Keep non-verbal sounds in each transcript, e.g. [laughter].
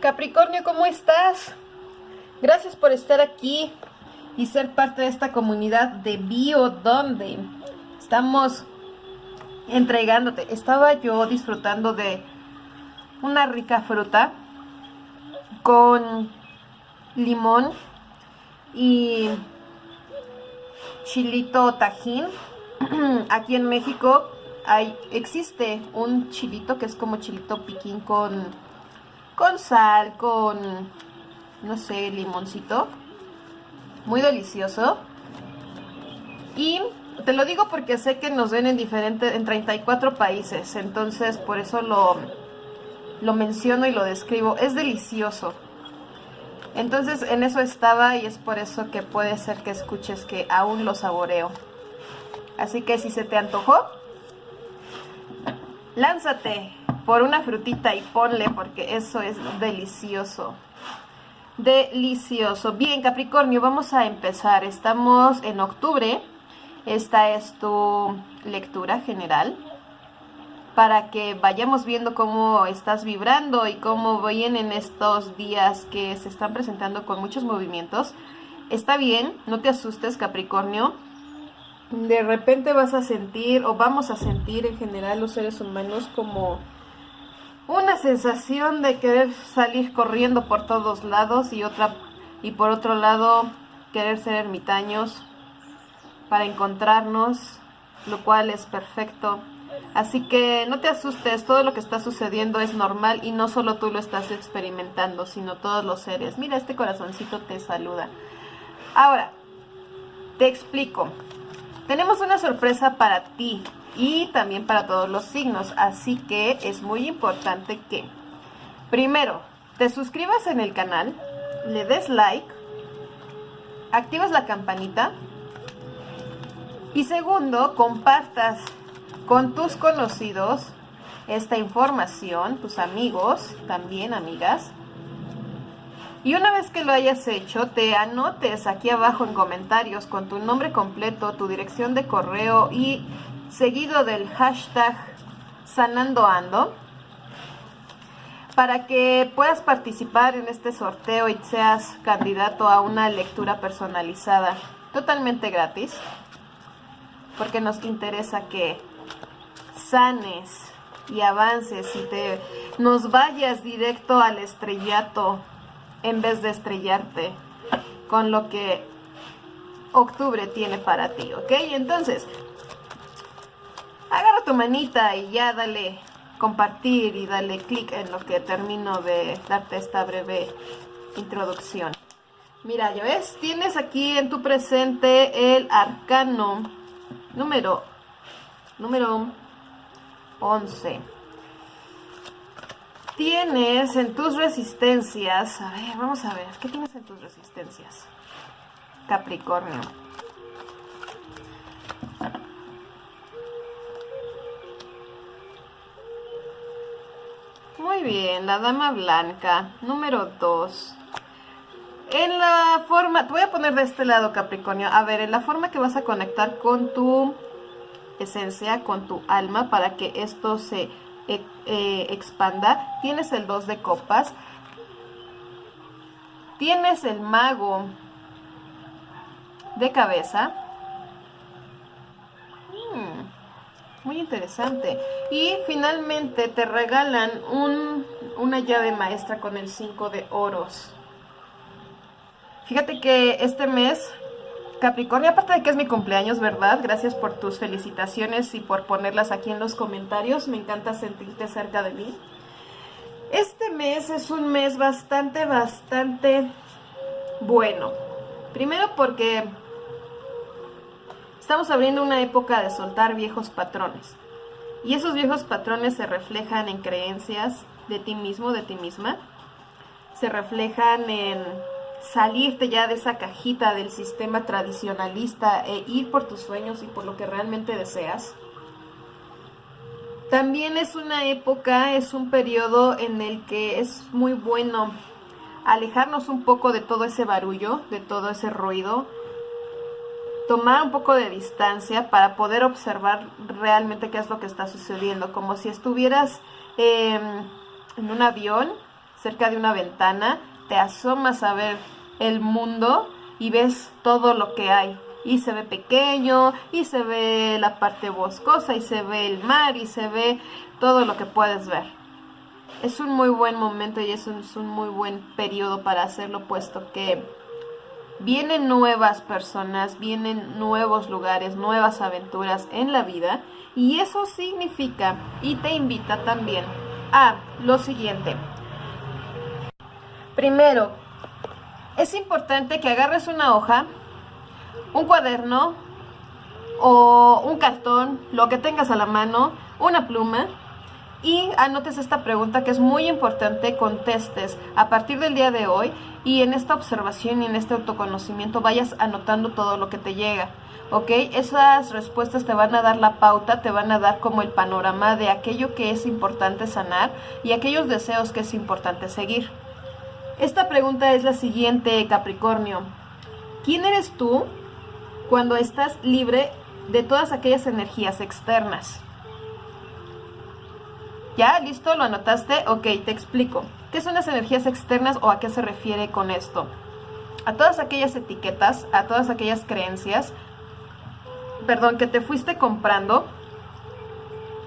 Capricornio, ¿cómo estás? Gracias por estar aquí y ser parte de esta comunidad de Bio, donde estamos entregándote. Estaba yo disfrutando de una rica fruta con limón y chilito tajín. [clears throat] Aquí en México hay, existe un chilito que es como chilito piquín con, con sal, con, no sé, limoncito. Muy delicioso. Y te lo digo porque sé que nos ven en diferentes, en 34 países. Entonces por eso lo, lo menciono y lo describo. Es delicioso. Entonces en eso estaba y es por eso que puede ser que escuches que aún lo saboreo. Así que si se te antojó, lánzate por una frutita y ponle porque eso es delicioso. Delicioso. Bien, Capricornio, vamos a empezar. Estamos en octubre. Esta es tu lectura general para que vayamos viendo cómo estás vibrando y cómo vienen estos días que se están presentando con muchos movimientos. Está bien, no te asustes Capricornio. De repente vas a sentir o vamos a sentir en general los seres humanos como una sensación de querer salir corriendo por todos lados y otra y por otro lado querer ser ermitaños para encontrarnos, lo cual es perfecto. Así que no te asustes, todo lo que está sucediendo es normal y no solo tú lo estás experimentando, sino todos los seres. Mira, este corazoncito te saluda. Ahora, te explico. Tenemos una sorpresa para ti y también para todos los signos, así que es muy importante que, primero, te suscribas en el canal, le des like, activas la campanita y segundo, compartas con tus conocidos esta información, tus amigos, también amigas. Y una vez que lo hayas hecho, te anotes aquí abajo en comentarios con tu nombre completo, tu dirección de correo y seguido del hashtag sanandoando para que puedas participar en este sorteo y seas candidato a una lectura personalizada totalmente gratis porque nos interesa que sanes y avances y te nos vayas directo al estrellato en vez de estrellarte con lo que octubre tiene para ti, ¿ok? Entonces, agarra tu manita y ya dale compartir y dale clic en lo que termino de darte esta breve introducción. Mira, ya ves, tienes aquí en tu presente el arcano número, número 11. Tienes en tus resistencias, a ver, vamos a ver, ¿qué tienes en tus resistencias? Capricornio. Bien, la dama blanca, número 2. En la forma, te voy a poner de este lado Capricornio, a ver, en la forma que vas a conectar con tu esencia, con tu alma, para que esto se eh, eh, expanda. Tienes el 2 de copas. Tienes el mago de cabeza. Muy interesante. Y finalmente te regalan un, una llave maestra con el 5 de oros. Fíjate que este mes Capricornio, aparte de que es mi cumpleaños, ¿verdad? Gracias por tus felicitaciones y por ponerlas aquí en los comentarios. Me encanta sentirte cerca de mí. Este mes es un mes bastante, bastante bueno. Primero porque estamos abriendo una época de soltar viejos patrones. Y esos viejos patrones se reflejan en creencias de ti mismo, de ti misma. Se reflejan en salirte ya de esa cajita del sistema tradicionalista e ir por tus sueños y por lo que realmente deseas. También es una época, es un periodo en el que es muy bueno alejarnos un poco de todo ese barullo, de todo ese ruido, tomar un poco de distancia para poder observar realmente qué es lo que está sucediendo, como si estuvieras em, en un avión cerca de una ventana, te asomas a ver el mundo y ves todo lo que hay. Y se ve pequeño, y se ve la parte boscosa, y se ve el mar, y se ve todo lo que puedes ver. Es un muy buen momento y es un, es un muy buen periodo para hacerlo, puesto que vienen nuevas personas, vienen nuevos lugares, nuevas aventuras en la vida. Y eso significa y te invita también a lo siguiente. Primero, es importante que agarres una hoja, un cuaderno o un cartón, lo que tengas a la mano, una pluma y anotes esta pregunta que es muy importante, contestes a partir del día de hoy y en esta observación y en este autoconocimiento vayas anotando todo lo que te llega. ¿ok? Esas respuestas te van a dar la pauta, te van a dar como el panorama de aquello que es importante sanar y aquellos deseos que es importante seguir. Esta pregunta es la siguiente, Capricornio. ¿Quién eres tú cuando estás libre de todas aquellas energías externas? ¿Ya? ¿Listo? ¿Lo anotaste? Ok, te explico. ¿Qué son las energías externas o a qué se refiere con esto? A todas aquellas etiquetas, a todas aquellas creencias, perdón, que te fuiste comprando,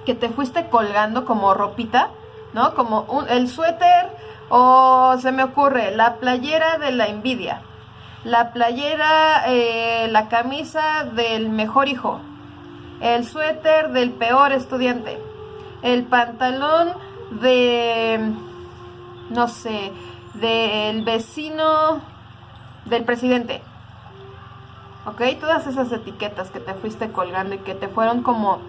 que te fuiste colgando como ropita, ¿no? Como el suéter o se me ocurre la playera de la envidia, la playera, eh, la camisa del mejor hijo, el suéter del peor estudiante, el pantalón de, no sé, del vecino del presidente. ¿Ok? Todas esas etiquetas que te fuiste colgando y que te fueron como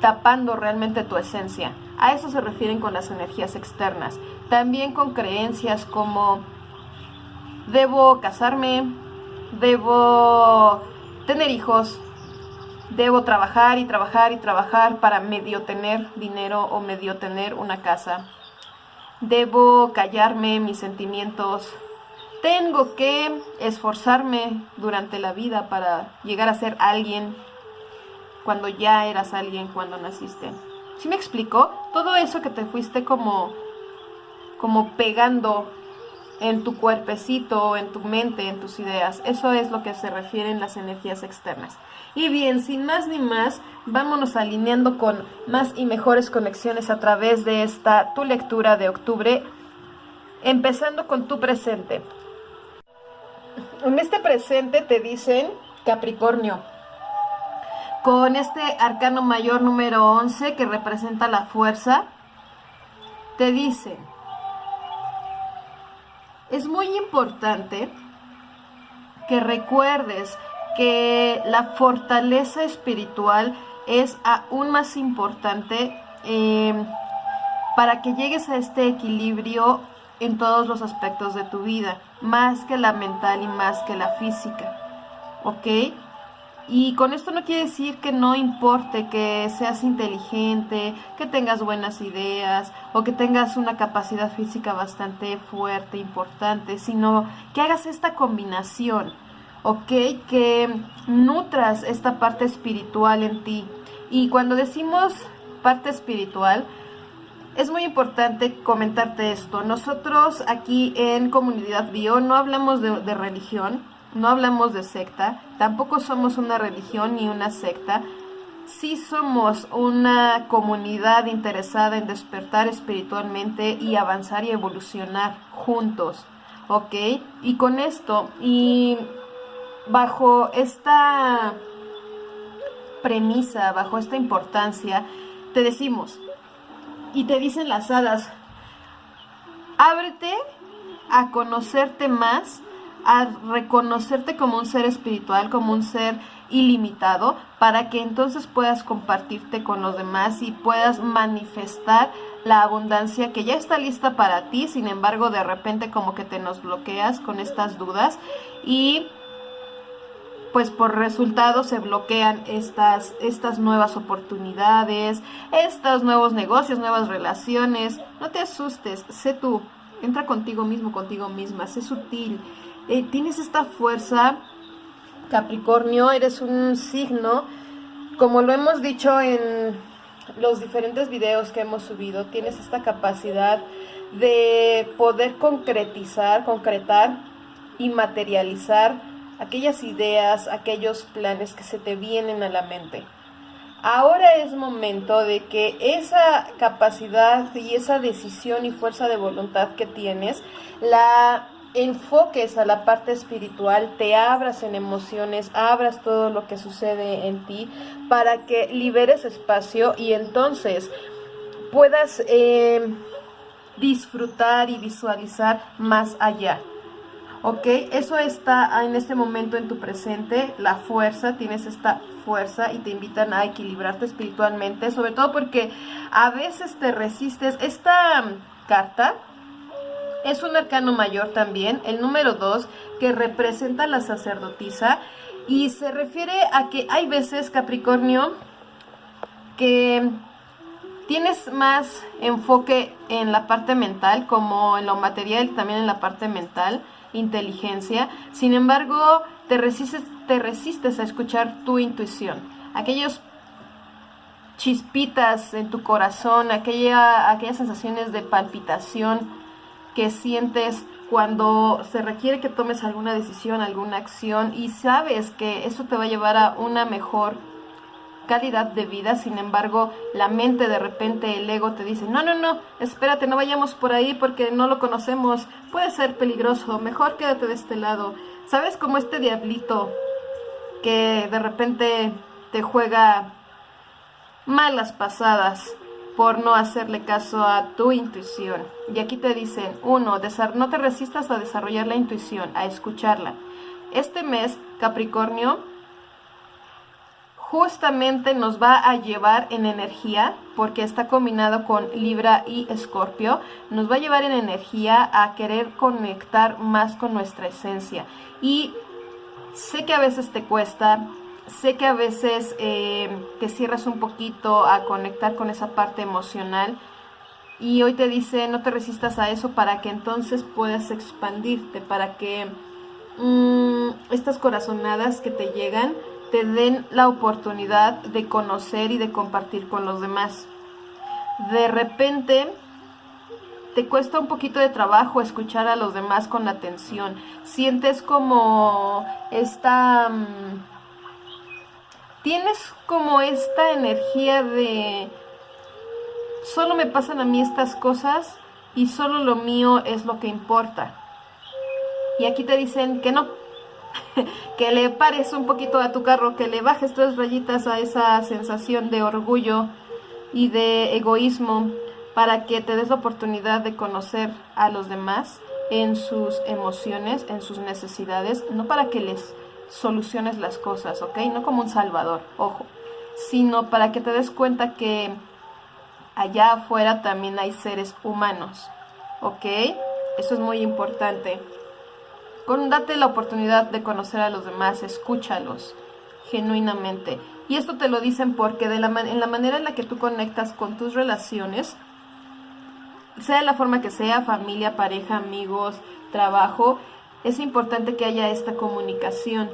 tapando realmente tu esencia. A eso se refieren con las energías externas. También con creencias como debo casarme, debo tener hijos, debo trabajar y trabajar y trabajar para medio tener dinero o medio tener una casa. Debo callarme mis sentimientos. Tengo que esforzarme durante la vida para llegar a ser alguien cuando ya eras alguien cuando naciste. ¿Sí me explico? Todo eso que te fuiste como, como pegando en tu cuerpecito, en tu mente, en tus ideas. Eso es lo que se refieren las energías externas. Y bien, sin más ni más, vámonos alineando con más y mejores conexiones a través de esta tu lectura de octubre, empezando con tu presente. En este presente te dicen Capricornio, con este arcano mayor número 11 que representa la fuerza, te dice, es muy importante que recuerdes que la fortaleza espiritual es aún más importante em, para que llegues a este equilibrio en todos los aspectos de tu vida, más que la mental y más que la física. ¿Ok? Y con esto no quiere decir que no importe que seas inteligente, que tengas buenas ideas o que tengas una capacidad física bastante fuerte, importante, sino que hagas esta combinación, ¿ok? Que nutras esta parte espiritual en ti. Y cuando decimos parte espiritual, es muy importante comentarte esto. Nosotros aquí en Comunidad Bio no hablamos de, religión, no hablamos de secta, tampoco somos una religión ni una secta, sí somos una comunidad interesada en despertar espiritualmente y avanzar y evolucionar juntos, ¿ok? Y con esto, y bajo esta premisa, bajo esta importancia, te decimos, y te dicen las hadas, ábrete a conocerte más, a reconocerte como un ser espiritual, como un ser ilimitado, para que entonces puedas compartirte con los demás y puedas manifestar la abundancia que ya está lista para ti, sin embargo de repente como que te nos bloqueas con estas dudas y pues por resultado se bloquean estas, estas nuevas oportunidades, estos nuevos negocios, nuevas relaciones. No te asustes, sé tú, entra contigo mismo, contigo misma, sé sutil, eh, tienes esta fuerza, Capricornio, eres un signo, como lo hemos dicho en los diferentes videos que hemos subido, tienes esta capacidad de poder concretizar, concretar y materializar aquellas ideas, aquellos planes que se te vienen a la mente. Ahora es momento de que esa capacidad y esa decisión y fuerza de voluntad que tienes la enfoques a la parte espiritual, te abras en emociones, abras todo lo que sucede en ti para que liberes espacio y entonces puedas eh, disfrutar y visualizar más allá. ¿Ok? Eso está en este momento en tu presente, la fuerza, tienes esta fuerza y te invitan a equilibrarte espiritualmente, sobre todo porque a veces te resistes. Esta carta es un arcano mayor también, el número 2, que representa la sacerdotisa y se refiere a que hay veces, Capricornio, que tienes más enfoque en la parte mental, como en lo material, también en la parte mental, inteligencia. Sin embargo, te resistes, te resistes a escuchar tu intuición. Aquellos chispitas en tu corazón, aquella, aquellas sensaciones de palpitación, que sientes cuando se requiere que tomes alguna decisión, alguna acción y sabes que eso te va a llevar a una mejor calidad de vida, sin embargo, la mente de repente, el ego te dice, no, no, no, espérate, no vayamos por ahí porque no lo conocemos, puede ser peligroso, mejor quédate de este lado. ¿Sabes como este diablito que de repente te juega malas pasadas? por no hacerle caso a tu intuición. Y aquí te dicen, uno, no te resistas a desarrollar la intuición, a escucharla. Este mes, Capricornio, justamente nos va a llevar en energía, porque está combinado con Libra y Escorpio, nos va a llevar en energía a querer conectar más con nuestra esencia. Y sé que a veces te cuesta, sé que a veces eh, te cierras un poquito a conectar con esa parte emocional y hoy te dice no te resistas a eso para que entonces puedas expandirte, para que mm, estas corazonadas que te llegan te den la oportunidad de conocer y de compartir con los demás. De repente te cuesta un poquito de trabajo escuchar a los demás con atención. Sientes como esta... Mm, tienes como esta energía de solo me pasan a mí estas cosas y solo lo mío es lo que importa. Y aquí te dicen que no, [laughs] que le pares un poquito a tu carro, que le bajes tres rayitas a esa sensación de orgullo y de egoísmo para que te des la oportunidad de conocer a los demás en sus emociones, en sus necesidades, no para que les soluciones las cosas, ¿ok? No como un salvador, ojo, sino para que te des cuenta que allá afuera también hay seres humanos, ¿ok? Eso es muy importante. Con, date la oportunidad de conocer a los demás, escúchalos genuinamente. Y esto te lo dicen porque de la en la manera en la que tú conectas con tus relaciones, sea la forma que sea, familia, pareja, amigos, trabajo, es importante que haya esta comunicación,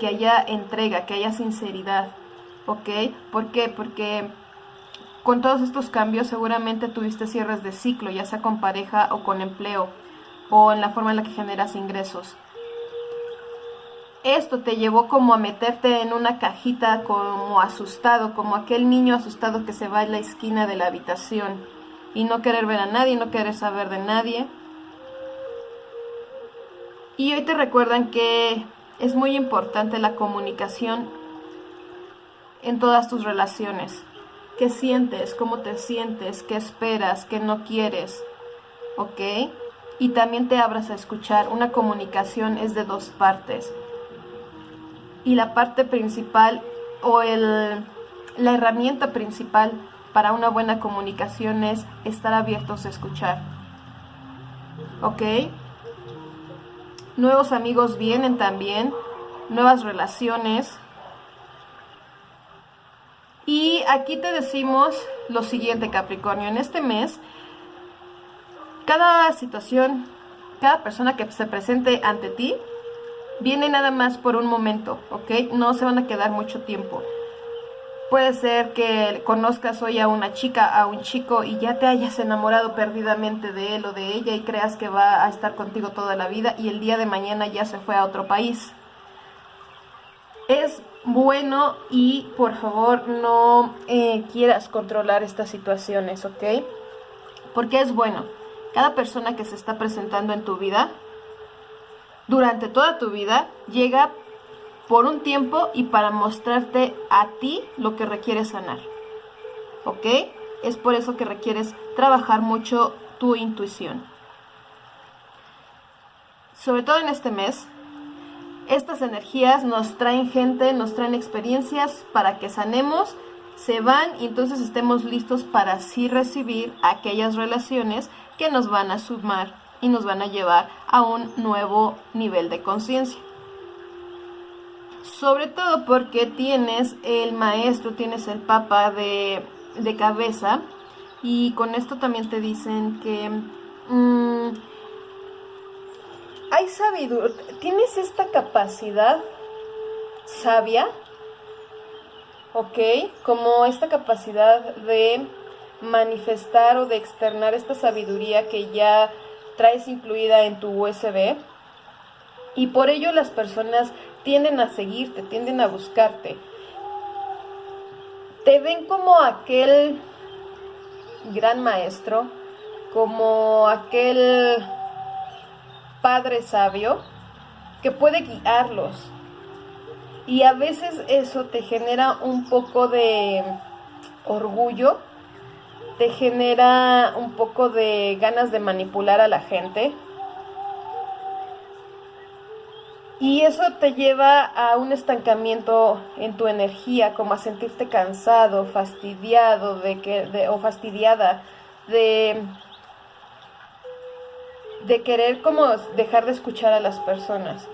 que haya entrega, que haya sinceridad, ¿ok? ¿Por qué? Porque con todos estos cambios seguramente tuviste cierres de ciclo, ya sea con pareja o con empleo, o en la forma en la que generas ingresos. Esto te llevó como a meterte en una cajita como asustado, como aquel niño asustado que se va en la esquina de la habitación y no querer ver a nadie, no querer saber de nadie y hoy te recuerdan que es muy importante la comunicación en todas tus relaciones. ¿Qué sientes? ¿Cómo te sientes? ¿Qué esperas? ¿Qué no quieres? ¿Ok? Y también te abras a escuchar. Una comunicación es de dos partes. Y la parte principal o el, la herramienta principal para una buena comunicación es estar abiertos a escuchar. ¿Ok? nuevos amigos vienen también, nuevas relaciones. Y aquí te decimos lo siguiente, Capricornio, en este mes, cada situación, cada persona que se presente ante ti, viene nada más por un momento, ¿ok? No se van a quedar mucho tiempo. Puede ser que conozcas hoy a una chica, a un chico y ya te hayas enamorado perdidamente de él o de ella y creas que va a estar contigo toda la vida y el día de mañana ya se fue a otro país. Es bueno y por favor no eh, quieras controlar estas situaciones, ¿ok? Porque es bueno. Cada persona que se está presentando en tu vida, durante toda tu vida, llega por un tiempo y para mostrarte a ti lo que requieres sanar. ¿Ok? Es por eso que requieres trabajar mucho tu intuición. Sobre todo en este mes, estas energías nos traen gente, nos traen experiencias para que sanemos, se van y entonces estemos listos para así recibir aquellas relaciones que nos van a sumar y nos van a llevar a un nuevo nivel de conciencia. Sobre todo porque tienes el maestro, tienes el papa de, cabeza y con esto también te dicen que... Mm, hay sabiduría, tienes esta capacidad sabia, ¿ok? Como esta capacidad de manifestar o de externar esta sabiduría que ya traes incluida en tu USB. Y por ello las personas tienden a seguirte, tienden a buscarte. Te ven como aquel gran maestro, como aquel padre sabio que puede guiarlos. Y a veces eso te genera un poco de orgullo, te genera un poco de ganas de manipular a la gente. Y eso te lleva a un estancamiento en tu energía, como a sentirte cansado, fastidiado de que, o fastidiada de de querer como dejar de escuchar a las personas.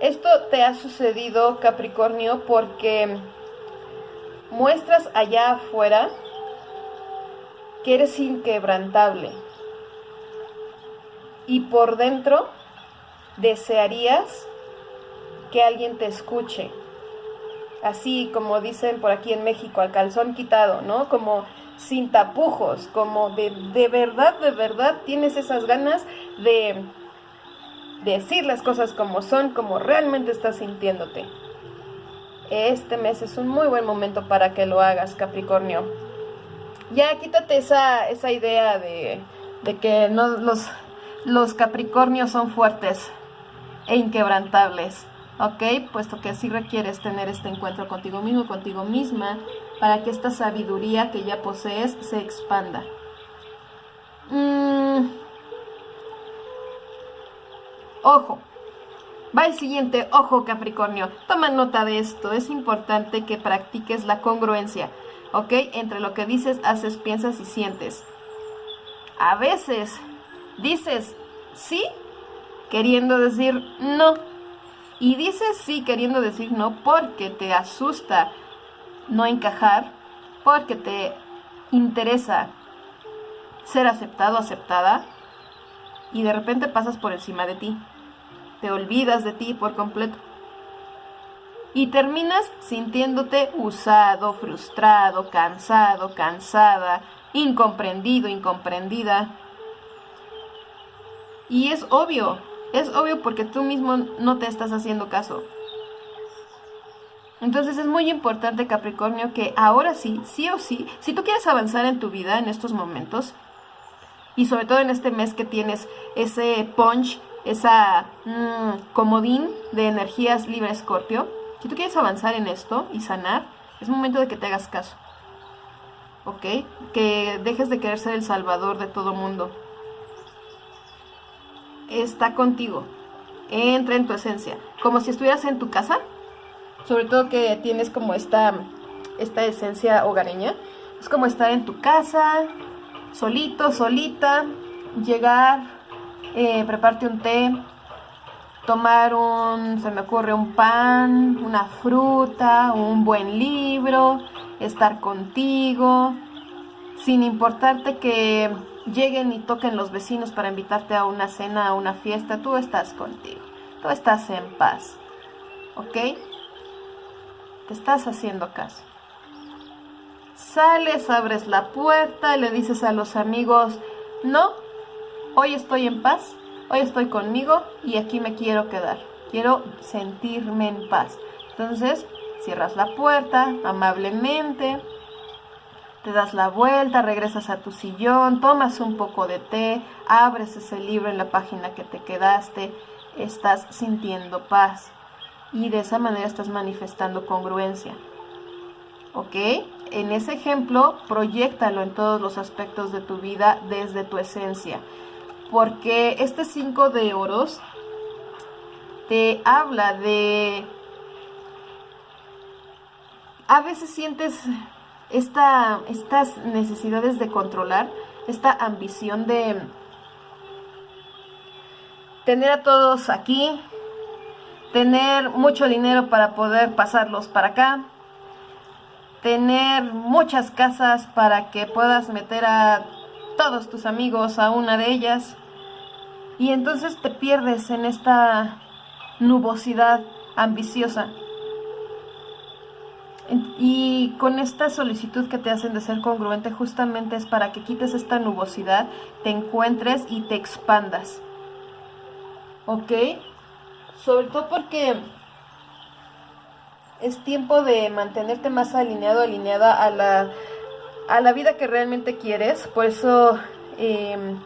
Esto te ha sucedido, Capricornio, porque muestras allá afuera que eres inquebrantable. Y por dentro desearías que alguien te escuche. Así como dicen por aquí en México, al calzón quitado, ¿no? Como sin tapujos, como de, de verdad, de verdad tienes esas ganas de decir las cosas como son, como realmente estás sintiéndote. Este mes es un muy buen momento para que lo hagas, Capricornio. Ya quítate esa, esa idea de, de que no, los, los Capricornios son fuertes e inquebrantables. ¿ok? Puesto que así requieres tener este encuentro contigo mismo, contigo misma, para que esta sabiduría que ya posees se expanda. Mm. Ojo, va el siguiente, ojo Capricornio, toma nota de esto, es importante que practiques la congruencia, ¿ok? Entre lo que dices, haces, piensas y sientes. A veces dices sí queriendo decir no y dices sí queriendo decir no porque te asusta no encajar, porque te interesa ser aceptado, aceptada, y de repente pasas por encima de ti. Te olvidas de ti por completo. Y terminas sintiéndote usado, frustrado, cansado, cansada, incomprendido, incomprendida. Y es obvio, es obvio porque tú mismo no te estás haciendo caso. Entonces es muy importante, Capricornio, que ahora sí, sí o sí, si tú quieres avanzar en tu vida en estos momentos, y sobre todo en este mes que tienes ese punch, esa mm, comodín de energías libre Escorpio, si tú quieres avanzar en esto y sanar, es momento de que te hagas caso. ¿Ok? Que dejes de querer ser el salvador de todo mundo está contigo. Entra en tu esencia. Como si estuvieras en tu casa. Sobre todo que tienes como esta, esta esencia hogareña. Es como estar en tu casa, solito, solita. Llegar, eh, prepararte un té, tomar un, se me ocurre, un pan, una fruta, un buen libro, estar contigo, sin importarte que lleguen y toquen los vecinos para invitarte a una cena, a una fiesta, tú estás contigo, tú estás en paz, ¿ok? Te estás haciendo caso. Sales, abres la puerta, le dices a los amigos, no, hoy estoy en paz, hoy estoy conmigo y aquí me quiero quedar. Quiero sentirme en paz. Entonces, cierras la puerta amablemente, te das la vuelta, regresas a tu sillón, tomas un poco de té, abres ese libro en la página que te quedaste, estás sintiendo paz y de esa manera estás manifestando congruencia. ¿Ok? En ese ejemplo, proyectalo en todos los aspectos de tu vida desde tu esencia. Porque este 5 de oros te habla de... A veces sientes esta, estas necesidades de controlar, esta ambición de tener a todos aquí, tener mucho dinero para poder pasarlos para acá, tener muchas casas para que puedas meter a todos tus amigos a una de ellas y entonces te pierdes en esta nubosidad ambiciosa. Y con esta solicitud que te hacen de ser congruente justamente es para que quites esta nubosidad, te encuentres y te expandas. ¿Ok? Sobre todo porque es tiempo de mantenerte más alineado, alineada a la, a la vida que realmente quieres. Por eso em,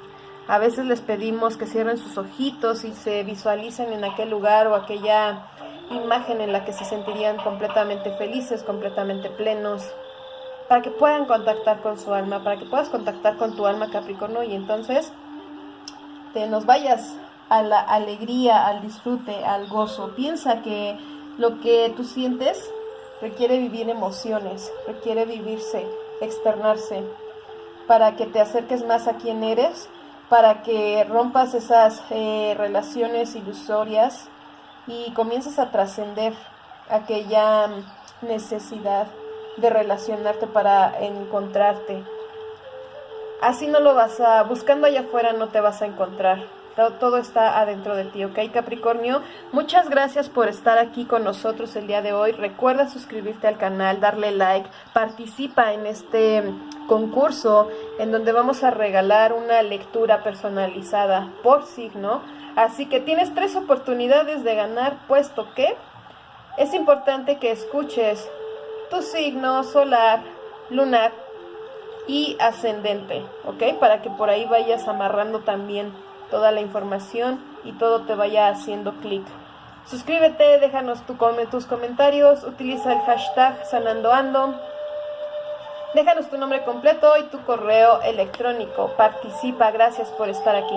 a veces les pedimos que cierren sus ojitos y se visualicen en aquel lugar o aquella imagen en la que se sentirían completamente felices, completamente plenos, para que puedan contactar con su alma, para que puedas contactar con tu alma Capricornio y entonces te nos vayas a la alegría, al disfrute, al gozo. Piensa que lo que tú sientes requiere vivir emociones, requiere vivirse, externarse, para que te acerques más a quien eres, para que rompas esas eh, relaciones ilusorias y comienzas a trascender aquella necesidad de relacionarte para encontrarte. Así no lo vas a, buscando allá afuera no te vas a encontrar. Todo, está adentro de ti, ¿ok? Capricornio, muchas gracias por estar aquí con nosotros el día de hoy. Recuerda suscribirte al canal, darle like, participa en este concurso en donde vamos a regalar una lectura personalizada por signo Así que tienes tres oportunidades de ganar, puesto que es importante que escuches tu signo solar, lunar y ascendente, ¿ok? Para que por ahí vayas amarrando también toda la información y todo te vaya haciendo clic. Suscríbete, déjanos tu, tus comentarios, utiliza el hashtag sanandoando. Déjanos tu nombre completo y tu correo electrónico. Participa, gracias por estar aquí.